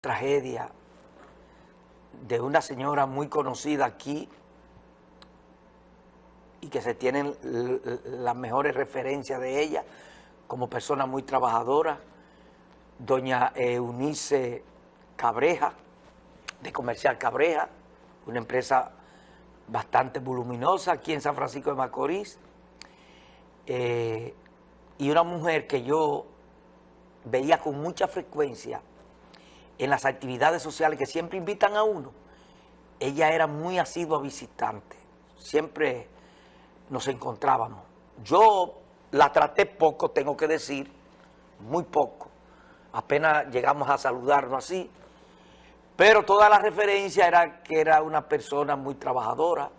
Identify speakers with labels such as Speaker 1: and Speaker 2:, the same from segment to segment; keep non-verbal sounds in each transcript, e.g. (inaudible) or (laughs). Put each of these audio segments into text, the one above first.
Speaker 1: tragedia de una señora muy conocida aquí y que se tienen las mejores referencias de ella como persona muy trabajadora, doña Eunice Cabreja, de Comercial Cabreja, una empresa bastante voluminosa aquí en San Francisco de Macorís, eh, y una mujer que yo veía con mucha frecuencia en las actividades sociales que siempre invitan a uno, ella era muy asidua visitante, siempre nos encontrábamos. Yo la traté poco, tengo que decir, muy poco, apenas llegamos a saludarnos así, pero toda la referencia era que era una persona muy trabajadora,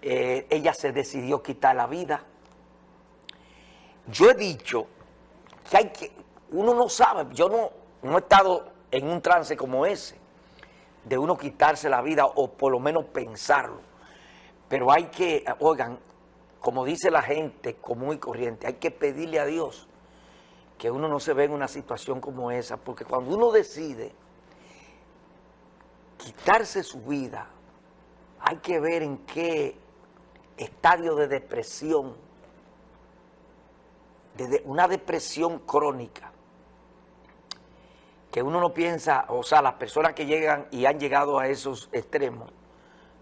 Speaker 1: eh, ella se decidió quitar la vida. Yo he dicho que hay que, uno no sabe, yo no, no he estado en un trance como ese, de uno quitarse la vida o por lo menos pensarlo. Pero hay que, oigan, como dice la gente común y corriente, hay que pedirle a Dios que uno no se ve en una situación como esa, porque cuando uno decide quitarse su vida, hay que ver en qué estadio de depresión, de una depresión crónica, que uno no piensa, o sea, las personas que llegan y han llegado a esos extremos,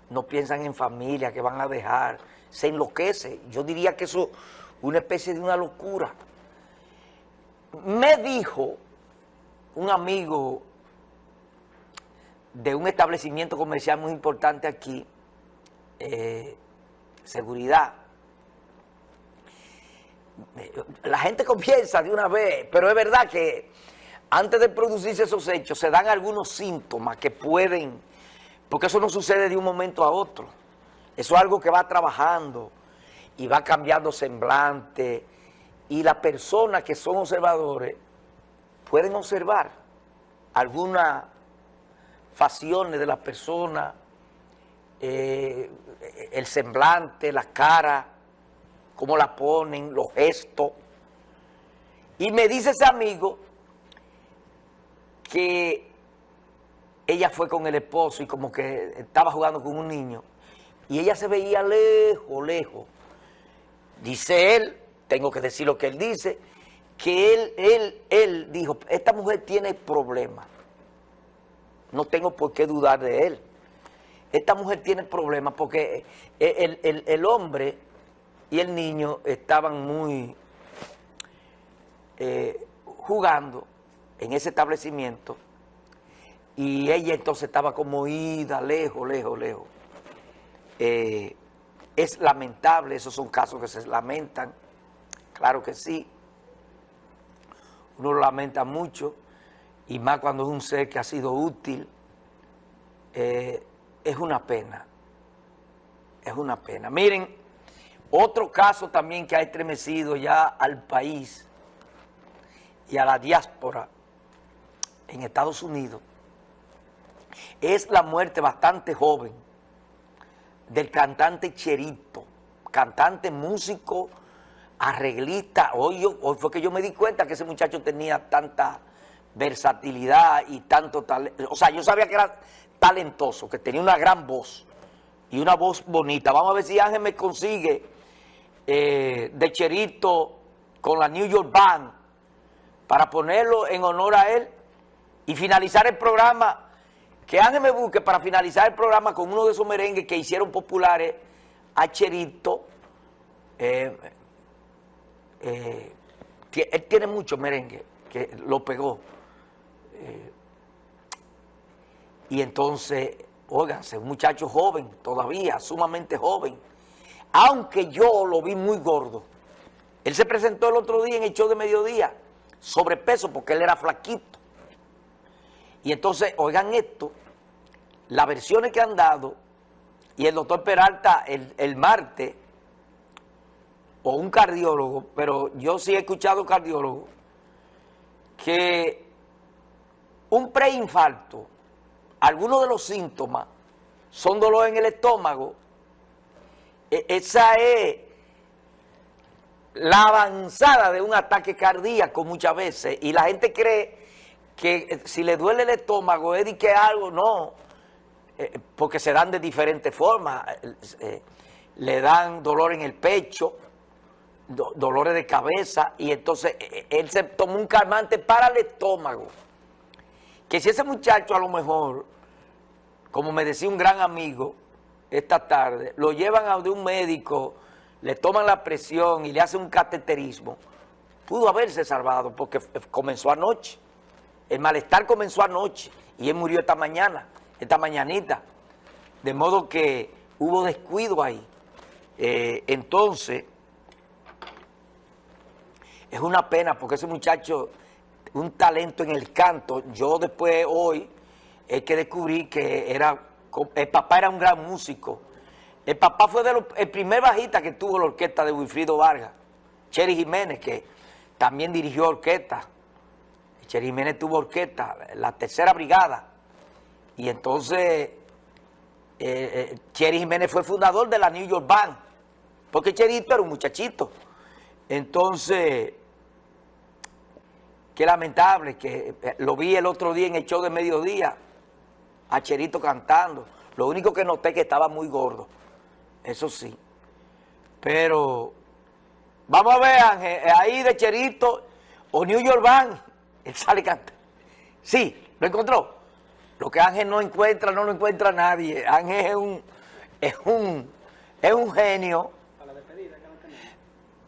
Speaker 1: no piensan en familia, que van a dejar, se enloquece. Yo diría que eso es una especie de una locura. Me dijo un amigo de un establecimiento comercial muy importante aquí, eh, seguridad, la gente (laughs) comienza de una vez, pero es verdad que antes de producirse esos hechos, se dan algunos síntomas que pueden, porque eso no sucede de un momento a otro. Eso es algo que va trabajando y va cambiando semblante. Y las personas que son observadores pueden observar algunas facciones de la persona, eh, el semblante, la cara, cómo la ponen, los gestos. Y me dice ese amigo que ella fue con el esposo y como que estaba jugando con un niño y ella se veía lejos, lejos. Dice él, tengo que decir lo que él dice, que él, él, él dijo, esta mujer tiene problemas. No tengo por qué dudar de él. Esta mujer tiene problemas porque el, hombre y el niño estaban muy eh, jugando en ese establecimiento y ella entonces estaba como ida, lejos, lejos, lejos. Eh, es lamentable, esos son casos que se lamentan, claro que sí, uno lo lamenta mucho, y más cuando es un ser que ha sido útil, eh, es una pena, es una pena. Miren, otro caso también que ha estremecido ya al país y a la diáspora, en Estados Unidos es la muerte bastante joven del cantante Cherito, cantante, músico, arreglista. Hoy, hoy fue que yo me di cuenta que ese muchacho tenía tanta versatilidad y tanto talento. O sea, yo sabía que era talentoso, que tenía una gran voz y una voz bonita. Vamos a ver si Ángel me consigue eh, de Cherito con la New York Band para ponerlo en honor a él y finalizar el programa, que Ángel me busque para finalizar el programa con uno de esos merengues que hicieron populares a Cherito. Eh, eh, él tiene mucho merengue, que lo pegó. Eh, y entonces, óiganse, un muchacho joven todavía, sumamente joven, aunque yo lo vi muy gordo. Él se presentó el otro día en el show de mediodía, sobrepeso, porque él era flaquito. Y entonces, oigan esto, las versiones que han dado, y el doctor Peralta el, el martes, o un cardiólogo, pero yo sí he escuchado cardiólogo, que un preinfarto, algunos de los síntomas son dolor en el estómago, e, esa es la avanzada de un ataque cardíaco muchas veces, y la gente cree que eh, si le duele el estómago es de que algo, no, eh, porque se dan de diferentes formas, eh, le dan dolor en el pecho, dolores de cabeza, y entonces él se tomó un calmante para el estómago, que si ese muchacho a lo mejor, como me decía un gran amigo esta tarde, lo llevan a de un médico, le toman la presión y le hacen un cateterismo, pudo haberse salvado porque comenzó anoche. El malestar comenzó anoche y él murió esta mañana, esta mañanita. De modo que hubo descuido ahí. Eh, entonces, es una pena porque ese muchacho, un talento en el canto, yo después hoy es que descubrí que era, el papá era un gran músico. El papá fue de el primer bajista que tuvo la orquesta de Wilfrido Vargas, Cherry Jiménez, que también dirigió orquesta. Cheri Jiménez tuvo orquesta, la tercera brigada. Y entonces eh, eh Jiménez fue fundador de la New York Band, porque Cherito era un muchachito. Entonces, qué lamentable que eh, lo vi el otro día en el show de mediodía, a Cherito cantando. Lo único que noté que estaba muy gordo, eso sí. Pero Vamos a ver, Ángel, eh, ahí de Cherito o New York Band, sale (laughs) canta. Sí, lo encontró. Lo que Ángel no encuentra, no lo encuentra nadie. Ángel es un, es un, es un genio. Despedida,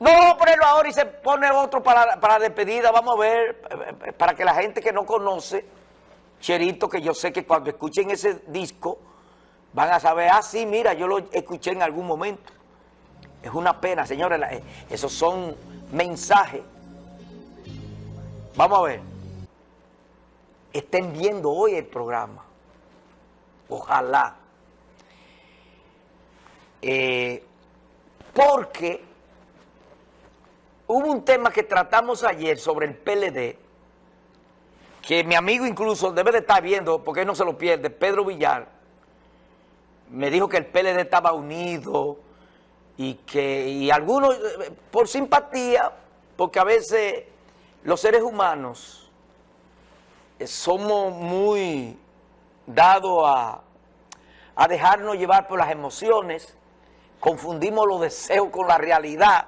Speaker 1: No, vamos a ponerlo ahora y se pone otro para, para la despedida. Vamos a ver, para que la gente que no conoce Cherito, que yo sé que cuando escuchen ese disco van a saber, ah, sí, mira, yo lo escuché en algún momento. Es una pena, señores, eh, esos son mensajes. Vamos a ver. Estén viendo hoy el programa. Ojalá. Eh, porque hubo un tema que tratamos ayer sobre el PLD, que mi amigo incluso debe de estar viendo, porque no se lo pierde, Pedro Villar, me dijo que el PLD estaba unido, y que y algunos eh, por simpatía, porque a veces los seres humanos somos muy dados a, dejarnos llevar por las emociones, confundimos los deseos con la realidad.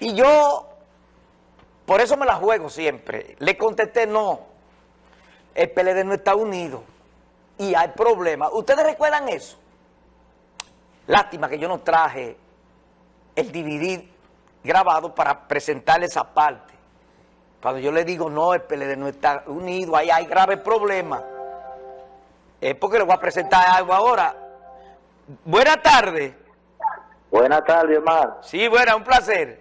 Speaker 1: Y yo, por eso me la juego siempre, le contesté no, el PLD no está unido y hay problemas. ¿Ustedes recuerdan eso? Lástima que yo no traje el DVD grabado para presentarle esa parte. Cuando yo le digo, no, el PLD no está unido, ahí hay graves problemas. Es porque le voy a presentar algo ahora. Buenas tardes.
Speaker 2: Buenas tardes, Omar.
Speaker 1: Sí, buena, un placer.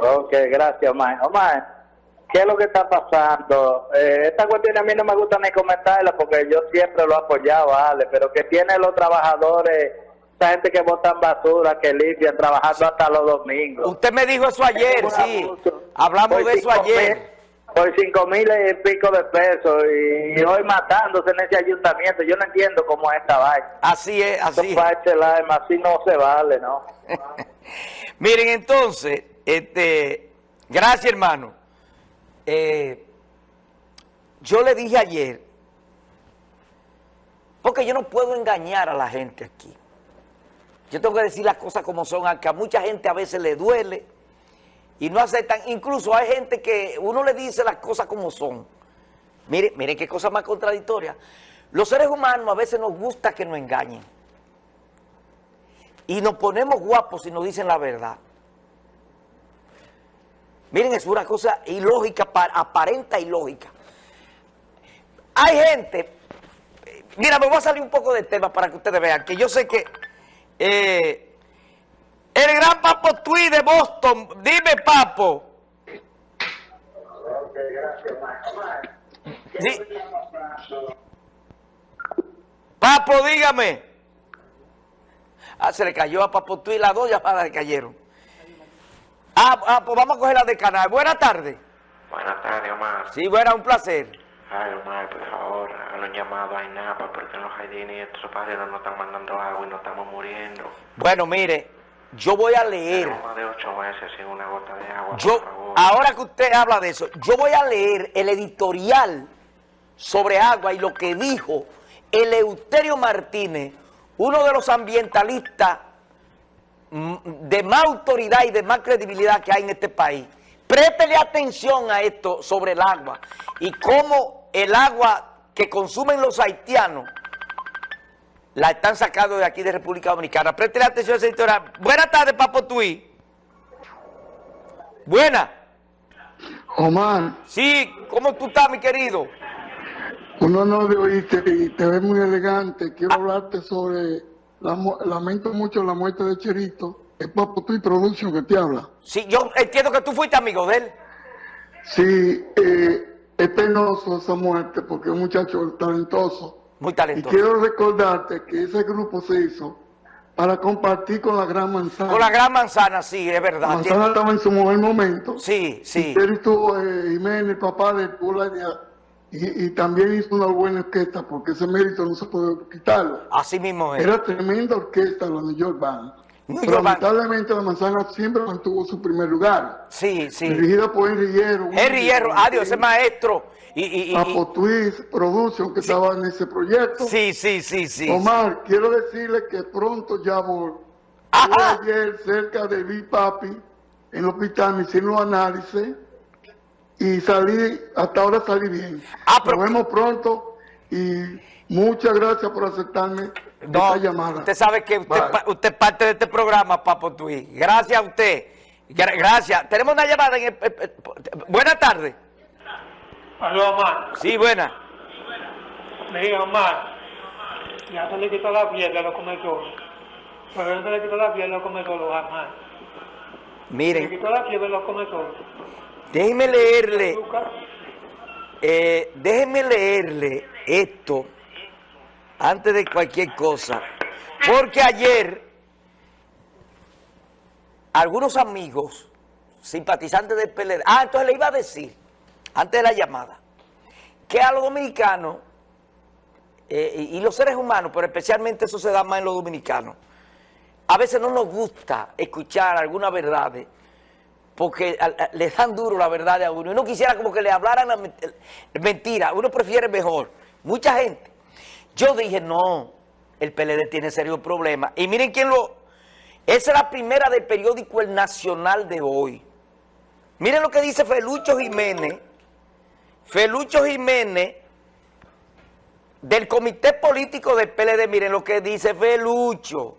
Speaker 2: Ok, gracias, Omar. Omar, ¿qué es lo que está pasando? Eh, esta cuestión a mí no me gusta ni comentarla porque yo siempre lo he apoyado, vale, pero que tiene los trabajadores gente que botan basura, que limpian, trabajando hasta los domingos.
Speaker 1: Usted me dijo eso ayer, sí. Hablamos de eso ayer.
Speaker 2: por cinco mil y pico de pesos y, hoy matándose en ese ayuntamiento. Yo no entiendo cómo es esta vaina.
Speaker 1: Así es, así es.
Speaker 2: así no se vale, ¿no? (laughs)
Speaker 1: Miren, entonces, este, gracias hermano. Eh, yo le dije ayer, porque yo no puedo engañar a la gente aquí. Yo tengo que decir las cosas como son, aunque a mucha gente a veces le duele y no aceptan. Incluso hay gente que uno le dice las cosas como son. Mire, mire qué cosa más contradictoria. Los seres humanos a veces nos gusta que nos engañen. Y nos ponemos guapos si nos dicen la verdad. Miren, es una cosa ilógica, aparenta ilógica. Hay gente, mira, me voy a salir un poco del tema para que ustedes vean, que yo sé que eh, el gran Papo Tui de Boston. Dime, Papo. Papo, dígame. Ah, se le cayó a Papo Tui, las dos llamadas le cayeron. Ah, ah, pues vamos a coger la de canal. Buenas tardes.
Speaker 3: Buenas tardes, Omar.
Speaker 1: Sí, buena, un placer.
Speaker 3: Ay, Omar, por favor, han llamado a INAPA porque en los jardines y estos padres nos están mandando agua y nos estamos muriendo.
Speaker 1: Bueno, mire, yo voy a leer.
Speaker 3: Tengo más de ocho meses sin una gota de agua,
Speaker 1: Yo, ahora que usted habla de eso, yo voy a leer el editorial sobre agua y lo que dijo Eleuterio Martínez, uno de los ambientalistas mm, de más autoridad y de más credibilidad que hay en este país. Préstele atención a esto sobre el agua y cómo el agua que consumen los haitianos la están sacando de aquí de República Dominicana. Préstele atención a ese editorial. Buenas tardes, Papo Tui. Buenas.
Speaker 4: Omar,
Speaker 1: Sí, ¿cómo tú estás, mi querido?
Speaker 4: un honor de oírte y te ves muy elegante. Quiero hablarte sobre, la, lamento mucho la muerte de Cherito. Es Papo y Production que te habla.
Speaker 1: Sí, yo entiendo que tú fuiste amigo de él.
Speaker 4: Sí, eh, es penoso esa muerte porque es un muchacho talentoso.
Speaker 1: Muy
Speaker 4: Y
Speaker 1: talentoso.
Speaker 4: quiero recordarte que ese grupo se hizo para compartir con la Gran Manzana.
Speaker 1: Con la gran manzana, sí, es
Speaker 4: La
Speaker 1: verdad.
Speaker 4: manzana estaba en su mejor momento.
Speaker 1: Sí, sí.
Speaker 4: Él estuvo, eh, Jiménez, papá de la idea, y, y también hizo una buena orquesta, porque ese mérito no se puede quitarlo.
Speaker 1: Así mismo es.
Speaker 4: Era tremenda orquesta la New York Band.
Speaker 1: New Band.
Speaker 4: lamentablemente la manzana siempre mantuvo su primer lugar.
Speaker 1: Sí, sí.
Speaker 4: Dirigida por Henry Hierro.
Speaker 1: Henry Hierro, adiós, ese maestro. Y, y, y- y-
Speaker 4: Papo Twist Production que estaba en ese proyecto.
Speaker 1: sí, sí, sí, sí.
Speaker 4: Omar, quiero decirle que pronto ya voy. Ayer cerca de Big Papi en el hospital, me hicieron los análisis y salí, hasta ahora salí bien.
Speaker 1: Ah, pero-
Speaker 4: Nos vemos pronto y muchas gracias por aceptarme
Speaker 1: No,
Speaker 4: esta llamada.
Speaker 1: usted sabe que usted, usted es parte de este programa, Papo Tui. Gracias a usted. Gra- Gracias. Tenemos una llamada en el... eh, eh, Buenas tardes.
Speaker 5: Aló, Omar.
Speaker 1: Sí, buena.
Speaker 5: Mira, Omar. Ya se le quitó la piel a los comedores. Pero no se le quitó la piel a los comedores, Omar. Se le
Speaker 1: Miren,
Speaker 5: quitó la piel a los comedores.
Speaker 1: déjenme leerle, eh, déjenme leerle esto antes de cualquier cosa. Porque ayer algunos amigos simpatizantes del PLD, ah, entonces le iba a decir, antes de la llamada, que a los dominicanos eh, y, los seres humanos, pero especialmente eso se da más en los dominicanos, a veces no nos gusta escuchar algunas verdades porque a- a- le dan duro la verdad a uno. Uno quisiera como que le hablaran la ment- mentira, uno prefiere mejor. Mucha gente. Yo dije, no, el PLD tiene serios problemas. Y miren quién lo... Esa es la primera del periódico El Nacional de hoy. Miren lo que dice Felucho Jiménez. Felucho Jiménez, del comité político del PLD, miren lo que dice Felucho.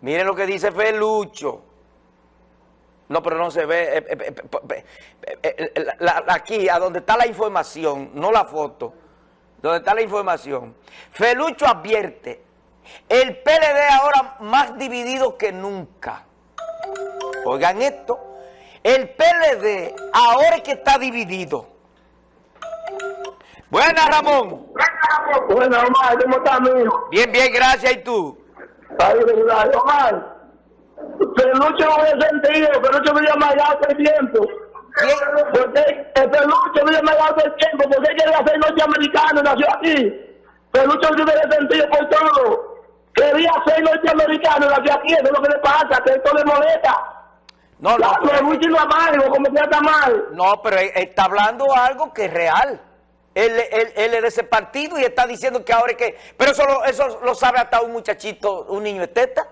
Speaker 1: Miren lo que dice Felucho. No, pero no se ve. aquí, a donde está la información, no la foto, donde está la información. Felucho advierte, el PLD ahora más dividido que nunca. Oigan esto, el PLD ahora es que está dividido. Buenas, Ramón.
Speaker 2: Bueno, Omar, ¿cómo estás, mijo?
Speaker 1: Bien, bien, gracias. ¿Y tú?
Speaker 2: Ahí, verdad, Omar. Peluche no había sentido, Peluche me llama ya hace tiempo. Porque el Peluche me llama ya hace tiempo, porque quería ser norteamericano, nació aquí. Peluche no tiene sentido por todo. Quería ser norteamericano, nació aquí, eso es lo que le pasa, que esto le molesta.
Speaker 1: No, pero-
Speaker 2: no amargo, como que está mal.
Speaker 1: No, pero él está hablando algo que es real. Él, él- él es de ese partido y está diciendo que ahora es que... Pero eso lo, eso lo sabe hasta un muchachito, un niño de teta.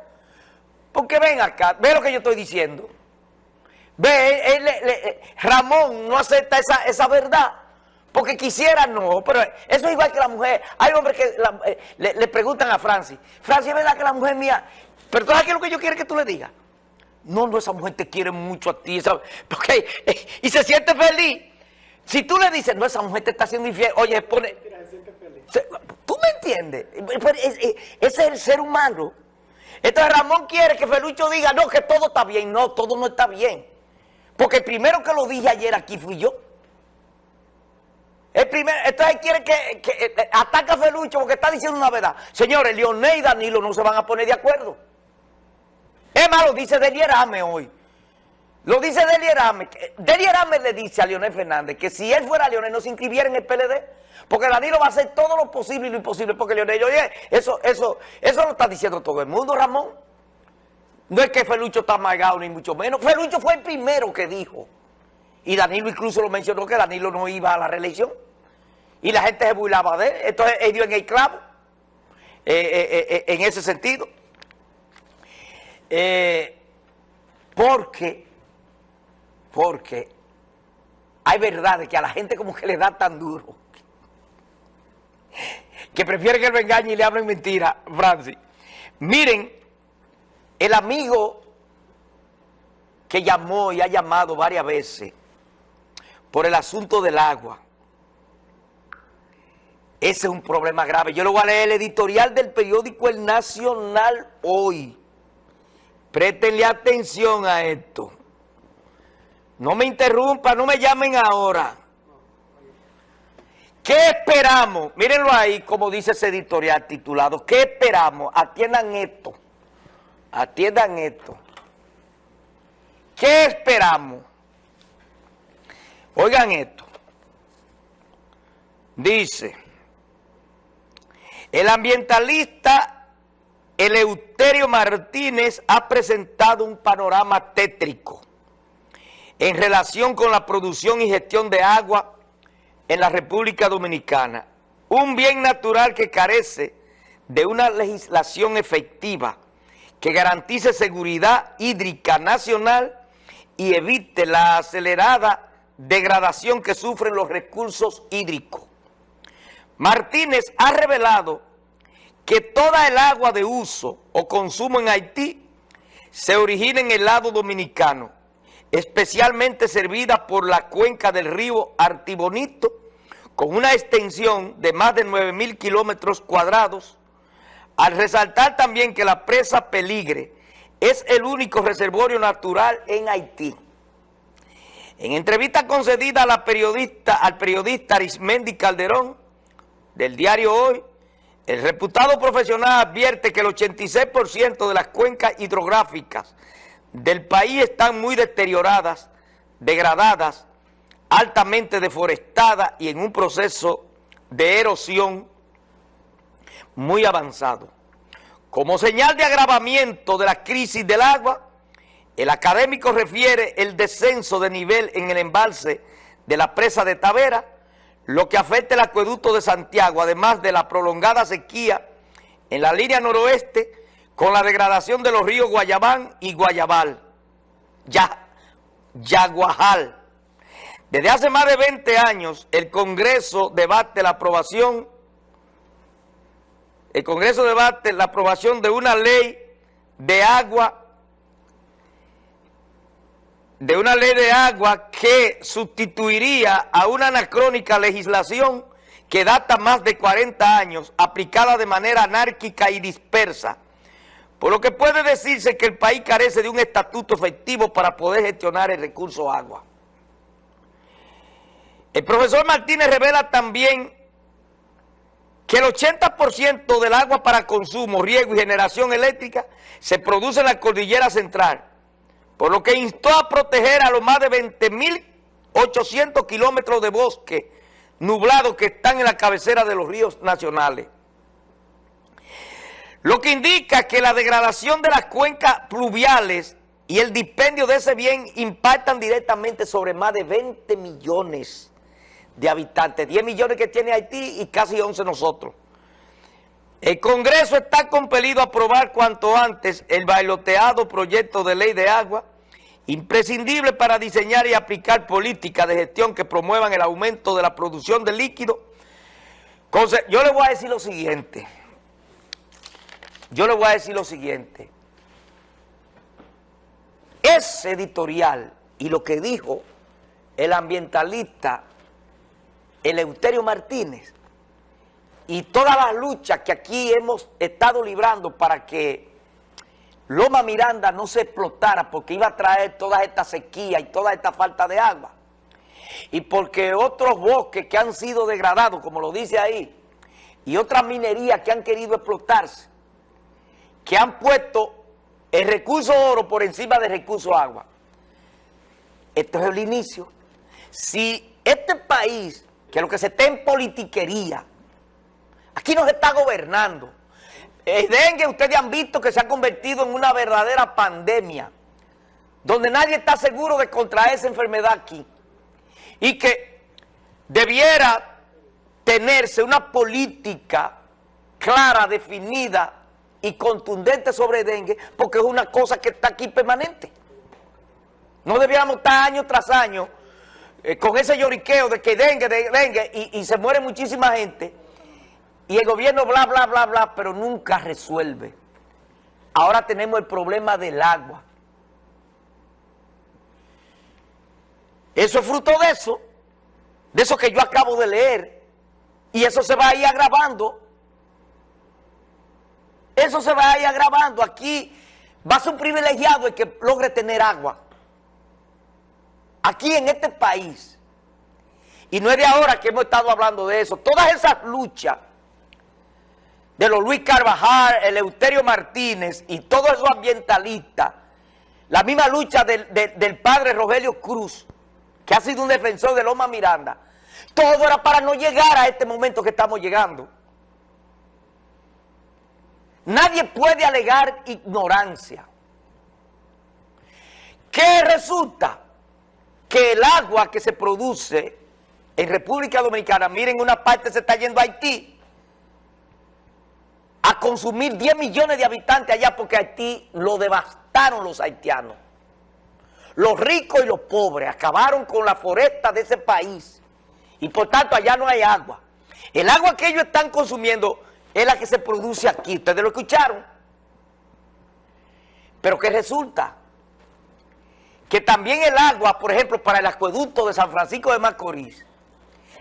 Speaker 1: Porque ven acá, ve lo que yo estoy diciendo. Ve, él- él- él- Ramón no acepta esa, esa verdad. Porque quisiera no, pero eso es igual que la mujer. Hay hombres que la- eh, le, le preguntan a Francis, Francis, ¿es verdad que la mujer mía... Pero tú sabes qué es lo que yo quiero que tú le digas? No, no, esa mujer te quiere mucho a ti. esa- eh, (laughs) y se siente feliz. Si tú le dices, no, esa mujer te está haciendo infiel, oye, pone... Se- ¿Tú me entiendes? Pero es- es- Ese es el ser humano. Entonces Ramón quiere que Felucho diga, no, que todo está bien. No, todo no está bien. Porque el primero que lo dije ayer aquí fui yo. El primero, entonces quiere que, que eh, ataque a Felucho porque está diciendo una verdad. Señores, Leonel y Danilo no se van a poner de acuerdo. Es más, lo dice Delierame hoy. Lo dice Delierame. Delierame le dice a Leonel Fernández que si él fuera Leonel no se inscribiera en el PLD. Porque Danilo va a hacer todo lo posible y lo imposible. Porque Leonel, oye, eso, eso, eso lo está diciendo todo el mundo, Ramón. No es que Felucho está amargado, ni mucho menos. Felucho fue el primero que dijo. Y Danilo incluso lo mencionó que Danilo no iba a la reelección. Y la gente se burlaba de él. Entonces él dio en el clavo. eh, eh, eh, en ese sentido. Eh, porque, porque hay verdades que a la gente como que le da tan duro. Que prefiere que me engañe y le hablen mentira, Francis. Miren, el amigo que llamó y ha llamado varias veces por el asunto del agua, ese es un problema grave. Yo le voy a leer el editorial del periódico El Nacional hoy. Préstenle atención a esto. No me interrumpan, no me llamen ahora. ¿Qué esperamos? Mírenlo ahí, como dice ese editorial titulado. ¿Qué esperamos? Atiendan esto. Atiendan esto. ¿Qué esperamos? Oigan esto. Dice, el ambientalista Eleuterio Martínez ha presentado un panorama tétrico en relación con la producción y gestión de agua en la República Dominicana. Un bien natural que carece de una legislación efectiva que garantice seguridad hídrica nacional y evite la acelerada degradación que sufren los recursos hídricos. Martínez ha revelado que toda el agua de uso o consumo en Haití se origina en el lado dominicano, especialmente servida por la cuenca del río Artibonito, con una extensión de más de 9 mil kilómetros cuadrados, al resaltar también que la presa Peligre es el único reservorio natural en Haití. En entrevista concedida a la periodista, al periodista Arismendi Calderón, del diario Hoy, el reputado profesional advierte que el 86% de las cuencas hidrográficas del país están muy deterioradas, degradadas, altamente deforestadas y en un proceso de erosión muy avanzado. Como señal de agravamiento de la crisis del agua, el académico refiere el descenso de nivel en el embalse de la presa de Tavera, lo que afecta el acueducto de Santiago, además de la prolongada sequía en la línea noroeste, con la degradación de los ríos Guayabán y Guayabal, ya, Yaguajal. Desde hace más de 20 años, el Congreso debate la aprobación, el Congreso debate la aprobación de una ley de agua de una ley de agua que sustituiría a una anacrónica legislación que data más de 40 años, aplicada de manera anárquica y dispersa, por lo que puede decirse que el país carece de un estatuto efectivo para poder gestionar el recurso agua. El profesor Martínez revela también que el 80% del agua para consumo, riego y generación eléctrica se produce en la cordillera central, por lo que instó a proteger a los más de 20.800 kilómetros de bosque nublado que están en la cabecera de los ríos nacionales. Lo que indica que la degradación de las cuencas pluviales y el dispendio de ese bien impactan directamente sobre más de 20 millones de habitantes, 10 millones que tiene Haití y casi 11 nosotros. El Congreso está compelido a aprobar cuanto antes el bailoteado proyecto de ley de agua, imprescindible para diseñar y aplicar políticas de gestión que promuevan el aumento de la producción de líquido. Yo le voy a decir lo siguiente, yo le voy a decir lo siguiente, ese editorial y lo que dijo el ambientalista Eleuterio Martínez, y todas las luchas que aquí hemos estado librando para que Loma Miranda no se explotara porque iba a traer toda esta sequía y toda esta falta de agua. Y porque otros bosques que han sido degradados, como lo dice ahí, y otras minerías que han querido explotarse, que han puesto el recurso oro por encima del recurso agua. Esto es el inicio. Si este país, que lo que se está en politiquería, Aquí nos está gobernando. El dengue, ustedes han visto que se ha convertido en una verdadera pandemia, donde nadie está seguro de contraer esa enfermedad aquí, y que debiera tenerse una política clara, definida y contundente sobre dengue, porque es una cosa que está aquí permanente. No debiéramos estar año tras año eh, con ese lloriqueo de que dengue, de dengue, y se muere muchísima gente, y el gobierno bla, bla, bla, bla, pero nunca resuelve. Ahora tenemos el problema del agua. Eso es fruto de eso, de eso que yo acabo de leer, y eso se va a ir agravando. Eso se va a ir agravando. Aquí va a ser un privilegiado el que logre tener agua. Aquí en este país. Y no es de ahora que hemos estado hablando de eso. Todas esas luchas de los Luis Carvajal, el Euterio Martínez y todos esos ambientalistas, la misma lucha del, del, del, padre Rogelio Cruz, que ha sido un defensor de Loma Miranda, todo era para no llegar a este momento que estamos llegando. Nadie puede alegar ignorancia. ¿Qué resulta? Que el agua que se produce en República Dominicana, miren, una parte se está yendo a Haití, a consumir 10 millones de habitantes allá porque Haití lo devastaron los haitianos. Los ricos y los pobres acabaron con la foresta de ese país y por tanto allá no hay agua. El agua que ellos están consumiendo es la que se produce aquí. Ustedes lo escucharon. Pero ¿qué resulta? Que también el agua, por ejemplo, para el acueducto de San Francisco de Macorís,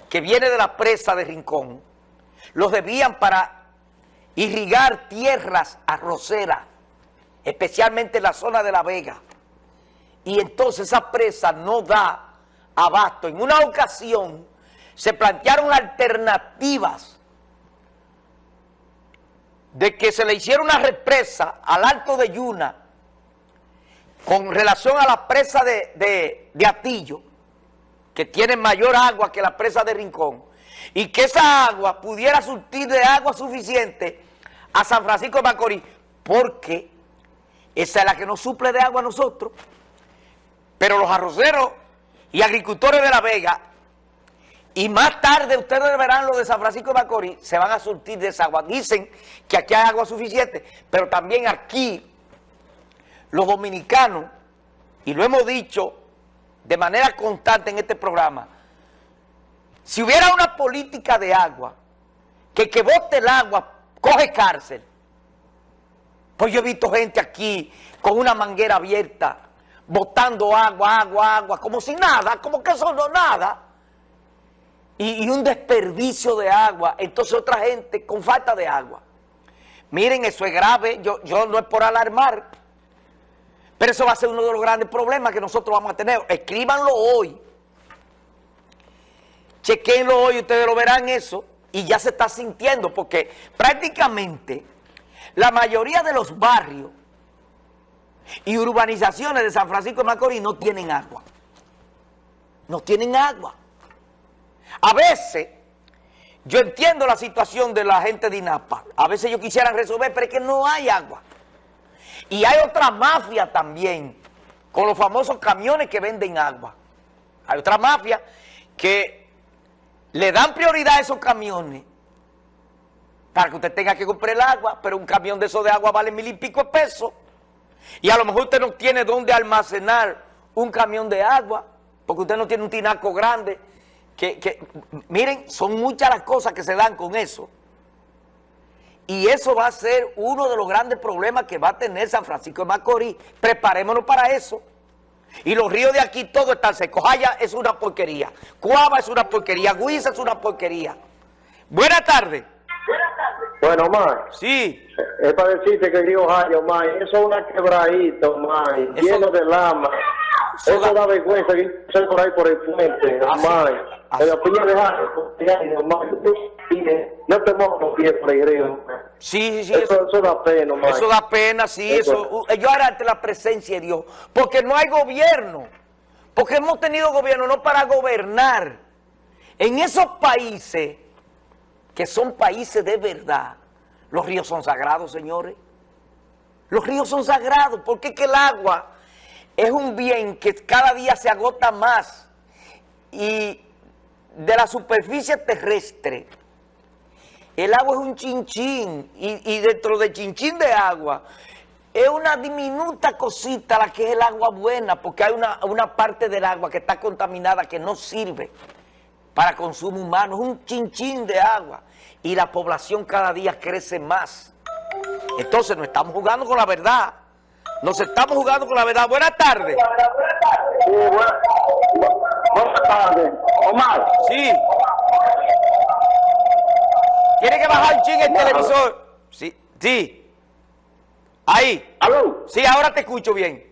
Speaker 1: que viene de la presa de Rincón, los debían para irrigar tierras arroceras, especialmente en la zona de La Vega. Y entonces esa presa no da abasto. En una ocasión se plantearon alternativas de que se le hiciera una represa al Alto de Yuna con relación a la presa de, de, de Atillo, que tiene mayor agua que la presa de Rincón, y que esa agua pudiera surtir de agua suficiente a San Francisco de Macorís, porque esa es la que nos suple de agua a nosotros, pero los arroceros y agricultores de La Vega, y más tarde ustedes verán lo de San Francisco de Macorís, se van a surtir de esa agua. Dicen que aquí hay agua suficiente, pero también aquí los dominicanos, y lo hemos dicho de manera constante en este programa, si hubiera una política de agua, que que bote el agua coge cárcel. Pues yo he visto gente aquí con una manguera abierta, botando agua, agua, agua, como si nada, como que eso no nada. Y, y, un desperdicio de agua. Entonces otra gente con falta de agua. Miren, eso es grave, yo, yo no es por alarmar, pero eso va a ser uno de los grandes problemas que nosotros vamos a tener. Escríbanlo hoy. Chequenlo hoy, ustedes lo verán eso y ya se está sintiendo porque prácticamente la mayoría de los barrios y urbanizaciones de San Francisco de Macorís no tienen agua. No tienen agua. A veces, yo entiendo la situación de la gente de INAPA. A veces ellos quisieran resolver, pero es que no hay agua. Y hay otra mafia también, con los famosos camiones que venden agua. Hay otra mafia que le dan prioridad a esos camiones para que usted tenga que comprar el agua, pero un camión de esos de agua vale mil y pico de pesos. Y a lo mejor usted no tiene dónde almacenar un camión de agua, porque usted no tiene un tinaco grande. Que, que, miren, son muchas las cosas que se dan con eso. Y eso va a ser uno de los grandes problemas que va a tener San Francisco de Macorís. Preparémonos para eso. Y los ríos de aquí todos están secos. Jaya es una porquería. Cuava es una porquería. Guisa es una porquería. Buenas tardes.
Speaker 6: Bueno, Omar.
Speaker 1: Sí.
Speaker 6: Es para decirte que el río Jaya, Omar, eso es una quebradita, Omar, eso, lleno de lama. Eso, eso da vergüenza que por ahí por el puente, Omar. En la piña de Jaya, Omar. No te mojo los pies por.
Speaker 1: Sí, sí, sí.
Speaker 6: Eso, eso, da pena, Omar.
Speaker 1: Eso da pena, sí. Eso. eso. Yo ahora ante la presencia de Dios. Porque no hay gobierno. Porque hemos tenido gobierno no para gobernar. En esos países que son países de verdad, Los ríos son sagrados, señores. Los ríos son sagrados porque es que el agua es un bien que cada día se agota más y de la superficie terrestre el agua es un chinchín y, y dentro de chinchín de agua es una diminuta cosita la que es el agua buena porque hay una, una parte del agua que está contaminada que no sirve para consumo humano, es un chinchín de agua y la población cada día crece más. Entonces nos estamos jugando con la verdad, nos estamos jugando con la verdad. Buenas tardes.
Speaker 6: Sí, buenas, buenas tardes. Omar.
Speaker 1: Sí. ¿Tiene que bajar ching el televisor? Sí, sí. Ahí.
Speaker 6: ¿Aló?
Speaker 1: Sí, ahora te escucho bien.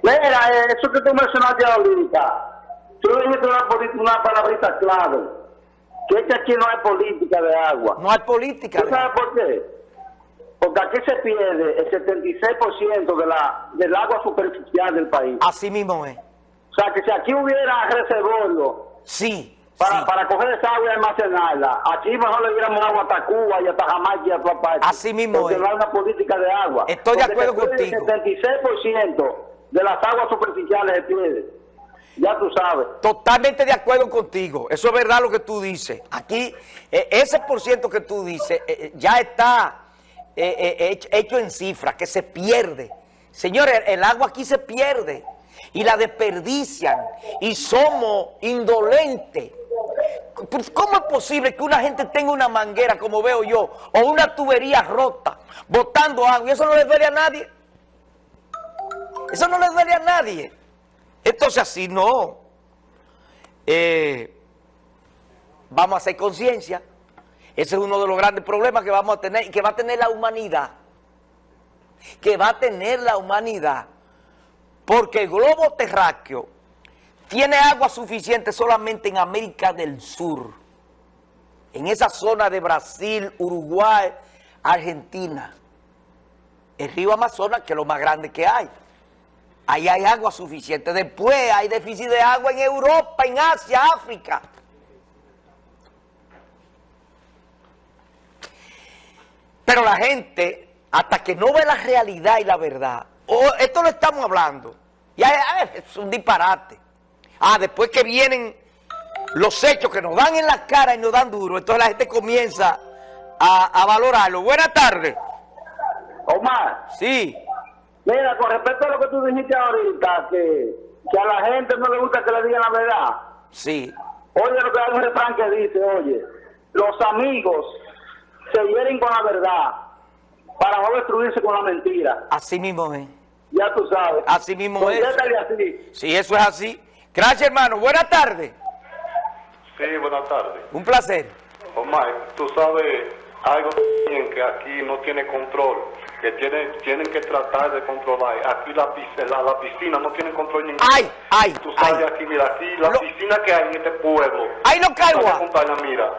Speaker 6: Mira, eh, eso que tú mencionaste ahorita, tú dijiste una, una palabrita clave, que es que aquí no hay política de agua.
Speaker 1: No hay política.
Speaker 6: ¿Tú sabes por qué? Porque aquí se pierde el 76% de la, del agua superficial del país.
Speaker 1: Así mismo es.
Speaker 6: O sea, que si aquí hubiera reservorio
Speaker 1: Sí,
Speaker 6: para,
Speaker 1: sí.
Speaker 6: para coger esa agua y almacenarla, aquí mejor le diéramos agua hasta Cuba y hasta Jamaica y a todas partes.
Speaker 1: Así mismo
Speaker 6: Porque
Speaker 1: es.
Speaker 6: no hay una política de agua.
Speaker 1: Estoy de acuerdo contigo.
Speaker 6: El 76% de las aguas superficiales se pierde. Ya tú sabes.
Speaker 1: Totalmente de acuerdo contigo. Eso es verdad lo que tú dices. Aquí, eh, ese por ciento que tú dices eh, eh, ya está eh, eh, hecho, hecho en cifras, que se pierde. Señores, el agua aquí se pierde y la desperdician y somos indolentes. Pues, ¿Cómo es posible que una gente tenga una manguera, como veo yo, o una tubería rota, botando agua, y eso no le duele a nadie? Eso no le duele a nadie. Entonces así no. Eh, vamos a hacer conciencia. Ese es uno de los grandes problemas que vamos a tener y que va a tener la humanidad. Que va a tener la humanidad. Porque el globo terráqueo tiene agua suficiente solamente en América del Sur. En esa zona de Brasil, Uruguay, Argentina. El río Amazonas, que es lo más grande que hay. Ahí hay agua suficiente. Después hay déficit de agua en Europa, en Asia, África. Pero la gente, hasta que no ve la realidad y la verdad, esto lo estamos hablando, y ay, ay, es un disparate. Ah, después que vienen los hechos que nos dan en la cara y nos dan duro, entonces la gente comienza a, a valorarlo. Buenas tardes.
Speaker 6: Omar,
Speaker 1: Sí,
Speaker 6: mira, con respecto a lo que tú dijiste ahorita, que, que a la gente no le gusta que le digan la verdad.
Speaker 1: sí.
Speaker 6: Oye, lo que hay un refrán que dice, oye, los amigos se hieren con la verdad para no destruirse con la mentira.
Speaker 1: Así mismo es.
Speaker 6: Ya tú sabes.
Speaker 1: Así mismo es.
Speaker 6: Así.
Speaker 1: Sí, eso es así. Gracias, hermano. Buenas tardes.
Speaker 7: Sí, buenas tardes.
Speaker 1: Un placer.
Speaker 7: Omar, tú sabes algo que aquí no tiene control, que tiene, tienen que tratar de controlar. Aquí la, la, la piscina no tiene control ninguno.
Speaker 1: Ay, ay,
Speaker 7: Tú sabes
Speaker 1: ay.
Speaker 7: aquí, mira, aquí la
Speaker 1: Lo-
Speaker 7: piscina que hay en este pueblo.
Speaker 1: Ay, no
Speaker 7: montaña, mira.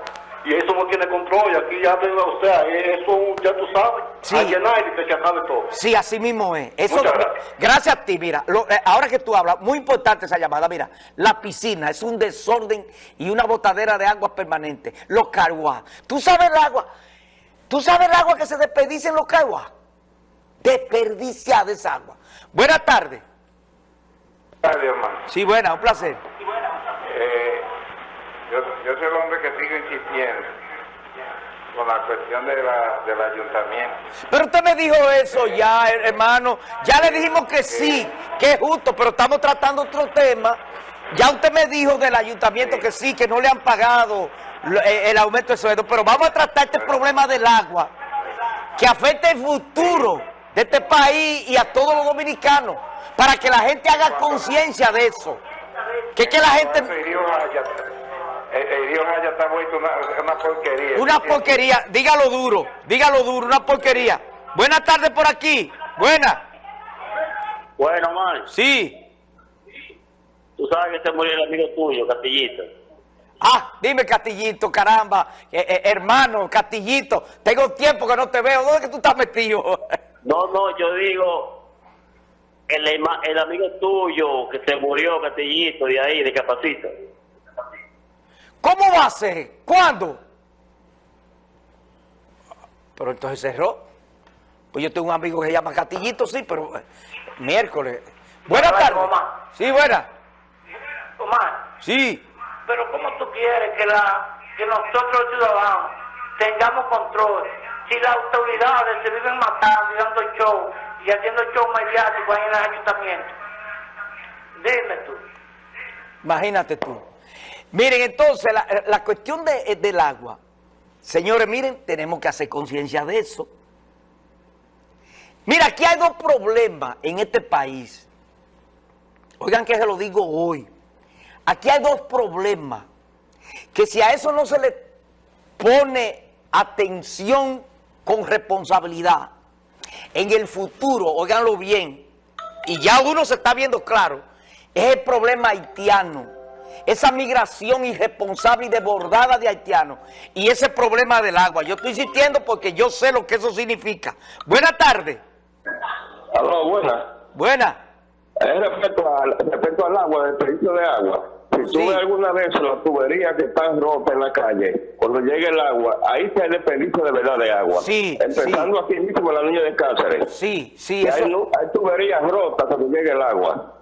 Speaker 7: Y eso no tiene control, y aquí ya, o sea, eso ya tú sabes.
Speaker 1: Sí.
Speaker 7: A llenar y que se acabe todo.
Speaker 1: Sí, así mismo es. Eso,
Speaker 7: Muchas gracias.
Speaker 1: gracias a ti, mira. lo- eh, ahora que tú hablas, muy importante esa llamada. Mira, la piscina es un desorden y una botadera de agua permanente. Los carguas. ¿Tú sabes el agua? ¿Tú sabes el agua que se desperdicia en los carguas? Desperdiciada esa agua. Buenas tardes.
Speaker 3: Gracias, hermano.
Speaker 1: Sí, buena, un placer.
Speaker 3: Yo, yo soy el hombre que sigo insistiendo con la cuestión de la, del ayuntamiento.
Speaker 1: Pero usted me dijo eso ya, her- hermano. Ya le dijimos que sí, que es justo, pero estamos tratando otro tema. Ya usted me dijo del ayuntamiento que sí, que no le han pagado eh, el aumento de sueldo, pero vamos a tratar este problema del agua, que afecta el futuro de este país y a todos los dominicanos, para que la gente haga conciencia de eso. Que que la gente...
Speaker 3: El el, río Jaya está vuelto una, una porquería.
Speaker 1: Una porquería, dígalo duro, dígalo duro, una porquería. Buenas tardes por aquí, buenas.
Speaker 6: Bueno, Omar,
Speaker 1: Sí.
Speaker 6: tú sabes que se murió el amigo tuyo, Castillito.
Speaker 1: Ah, dime Castillito, caramba, Eh, eh, hermano, Castillito, tengo tiempo que no te veo, ¿dónde es que tú estás metido? (laughs)
Speaker 6: No, no, yo digo, el, el amigo tuyo que se murió, Castillito, de ahí, de Capacito.
Speaker 1: ¿Cómo va a ser? ¿Cuándo? Pero entonces cerró. Pues yo tengo un amigo que se llama Catillito, sí, pero eh, miércoles. Buenas tardes. Sí, buena.
Speaker 8: Omar,
Speaker 1: Sí.
Speaker 8: pero ¿cómo tú quieres que, la, que nosotros los ciudadanos tengamos control si las autoridades se viven matando y dando show y haciendo show mediático ahí en el ayuntamiento? Dime tú.
Speaker 1: Imagínate tú. Miren, entonces, la, la cuestión de- eh, del agua. Señores, miren, tenemos que hacer conciencia de eso. Mira, aquí hay dos problemas en este país. Oigan que se lo digo hoy. Aquí hay dos problemas. Que si a eso no se le pone atención con responsabilidad, en el futuro, óiganlo bien, y ya uno se está viendo claro, es el problema haitiano. Esa migración irresponsable y desbordada de haitianos. Y ese problema del agua. Yo estoy insistiendo porque yo sé lo que eso significa. Buenas tardes.
Speaker 9: Aló, buena.
Speaker 1: Buena.
Speaker 9: Es respecto al, respecto al agua, del servicio de agua. Si tú
Speaker 1: Sí.
Speaker 9: ves alguna vez las tuberías que están rotas en la calle, cuando llegue el agua, ahí está el desperdicio de verdad de agua.
Speaker 1: Sí,
Speaker 9: Empezando aquí mismo en la niña de Cáceres.
Speaker 1: Sí, sí,
Speaker 9: hay,
Speaker 1: eso,
Speaker 9: nu- hay tuberías rotas cuando llegue el agua.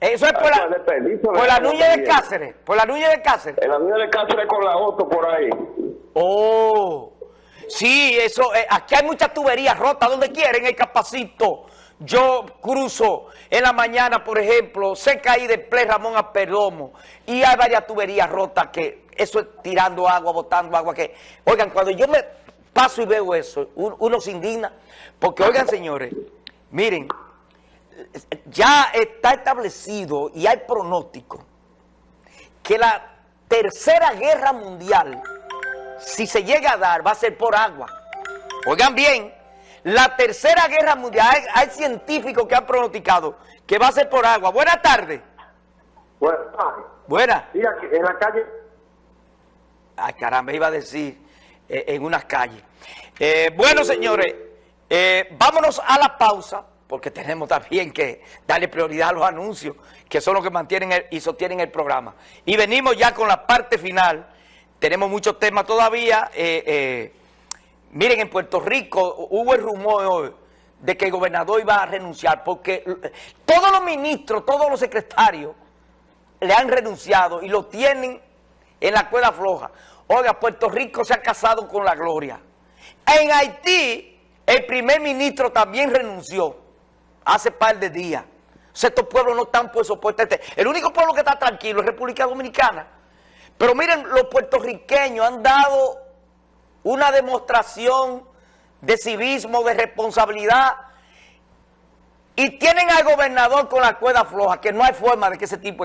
Speaker 1: Eso es por la,
Speaker 9: de
Speaker 1: por la Nuña de. Cáceres. Por la Nuña de Cáceres.
Speaker 9: En la niña de Cáceres con la auto por ahí.
Speaker 1: Oh, sí, eso, eh, aquí hay muchas tuberías rotas donde quieren el capacito. Yo cruzo en la mañana, por ejemplo, cerca ahí del Play Ramón a Perdomo, y hay varias tuberías rotas que eso es tirando agua, botando agua, que, oigan, cuando yo me paso y veo eso, un- uno se indigna, porque, oigan, señores, miren, ya está establecido y hay pronóstico que la tercera guerra mundial, si se llega a dar, va a ser por agua. Oigan bien, la tercera guerra mundial, hay, hay científicos que han pronosticado que va a ser por agua. Buenas tardes. Buenas.
Speaker 6: y aquí, en la calle
Speaker 1: Ay, caramba, iba a decir eh, en unas calles. Eh, bueno, señores, eh, vámonos a la pausa, porque tenemos también que darle prioridad a los anuncios, que son los que mantienen y sostienen el programa. Y venimos ya con la parte final. Tenemos muchos temas todavía. eh, eh, miren, en Puerto Rico hubo el rumor de que el gobernador iba a renunciar, porque eh, todos los ministros, todos los secretarios, le han renunciado y lo tienen en la cuerda floja. Oiga, Puerto Rico se ha casado con la gloria. En Haití, el primer ministro también renunció hace par de días. O sea, estos pueblos no están por soporte. Este. El único pueblo que está tranquilo es República Dominicana. Pero miren, los puertorriqueños han dado una demostración de civismo, de responsabilidad, y tienen al gobernador con la cuerda floja, que no hay forma de que ese tipo